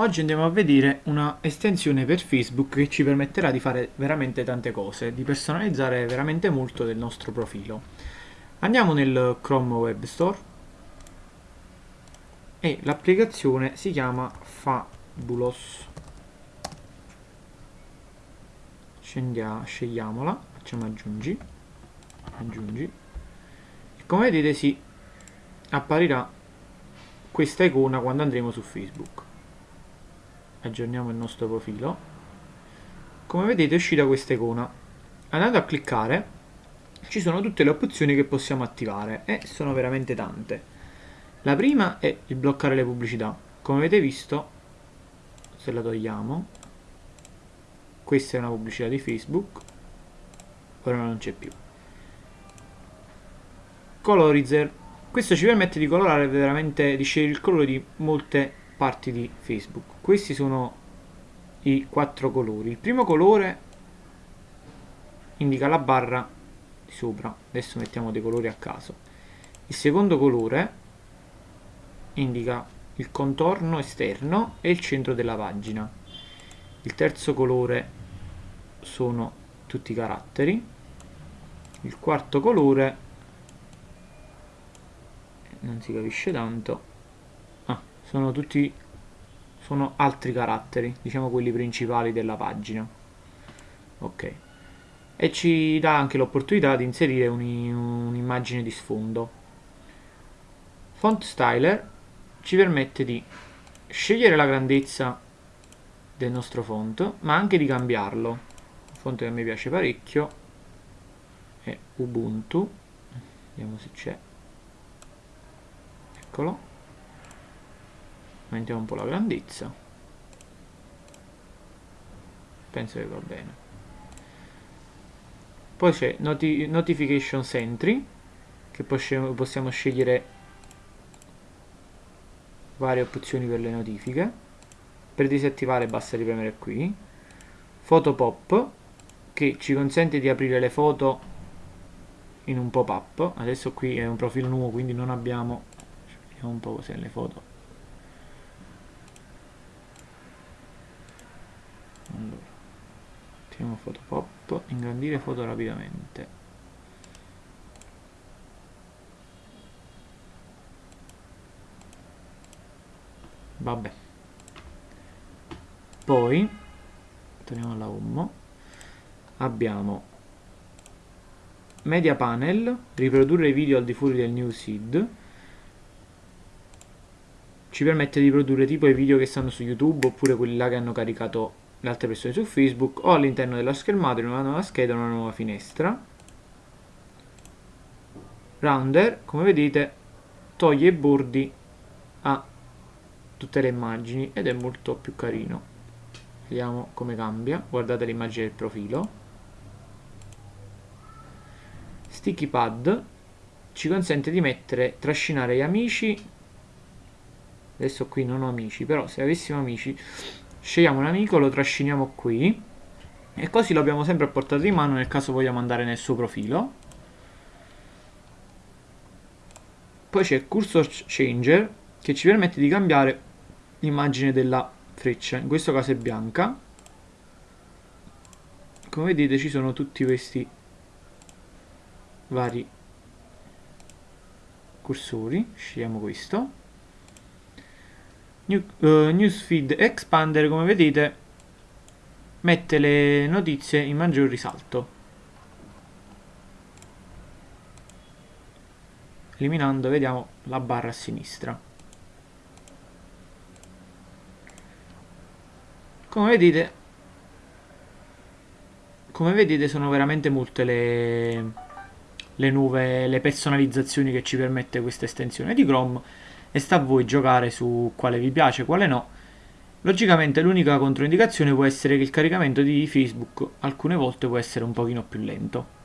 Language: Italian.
Oggi andiamo a vedere una estensione per Facebook che ci permetterà di fare veramente tante cose, di personalizzare veramente molto del nostro profilo. Andiamo nel Chrome Web Store e l'applicazione si chiama Fabulous. Scendia, scegliamola, facciamo aggiungi, aggiungi e come vedete si apparirà questa icona quando andremo su Facebook aggiorniamo il nostro profilo. Come vedete è uscita questa icona. Andando a cliccare ci sono tutte le opzioni che possiamo attivare e sono veramente tante. La prima è il bloccare le pubblicità. Come avete visto se la togliamo questa è una pubblicità di Facebook ora non c'è più. Colorizer. Questo ci permette di colorare veramente di scegliere il colore di molte parti di Facebook. Questi sono i quattro colori. Il primo colore indica la barra di sopra. Adesso mettiamo dei colori a caso. Il secondo colore indica il contorno esterno e il centro della pagina. Il terzo colore sono tutti i caratteri. Il quarto colore non si capisce tanto sono tutti sono altri caratteri diciamo quelli principali della pagina. Ok. E ci dà anche l'opportunità di inserire un'immagine un di sfondo. Font styler ci permette di scegliere la grandezza del nostro font ma anche di cambiarlo. Un font che a me piace parecchio è Ubuntu. Vediamo se c'è. Eccolo aumentiamo un po' la grandezza. Penso che va bene. Poi c'è noti notification entry che possiamo, scegliere varie opzioni per le notifiche. Per disattivare basta ripremere qui. Photo pop che ci consente di aprire le foto in un pop-up. Adesso qui è un profilo nuovo quindi non abbiamo vediamo un po' cos'è le foto mettiamo foto pop ingrandire foto rapidamente. Vabbè. Poi torniamo alla home abbiamo media panel riprodurre i video al di fuori del newsfeed ci permette di produrre tipo i video che stanno su youtube oppure quelli là che hanno caricato le altre persone su Facebook o all'interno della schermata in una nuova scheda una nuova finestra. Rounder come vedete toglie i bordi a tutte le immagini ed è molto più carino. Vediamo come cambia. Guardate l'immagine del profilo. Sticky pad ci consente di mettere trascinare gli amici. Adesso qui non ho amici però se avessimo amici scegliamo un amico, lo trasciniamo qui. E così lo abbiamo sempre a portata di mano nel caso vogliamo andare nel suo profilo. Poi c'è cursor changer che ci permette di cambiare l'immagine della freccia. In questo caso è bianca. Come vedete ci sono tutti questi vari cursori. Scegliamo questo New, uh, Newsfeed Expander, come vedete, mette le notizie in maggior risalto. Eliminando, vediamo, la barra a sinistra. Come vedete, come vedete sono veramente molte le, le nuove le personalizzazioni che ci permette questa estensione di Chrome e sta a voi giocare su quale vi piace, quale no. Logicamente l'unica controindicazione può essere che il caricamento di Facebook alcune volte può essere un pochino più lento.